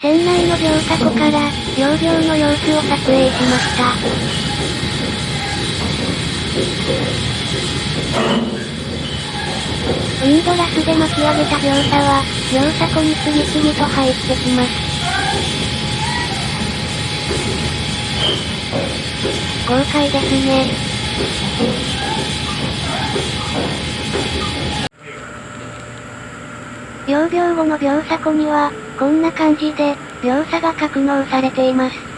船内の乗車庫から、両秒の様子を撮影しました。ウィンドラスで巻き上げた描写は、乗車庫に次々と入ってきます。豪快ですね。秒秒後の秒差庫には、こんな感じで、秒差が格納されています。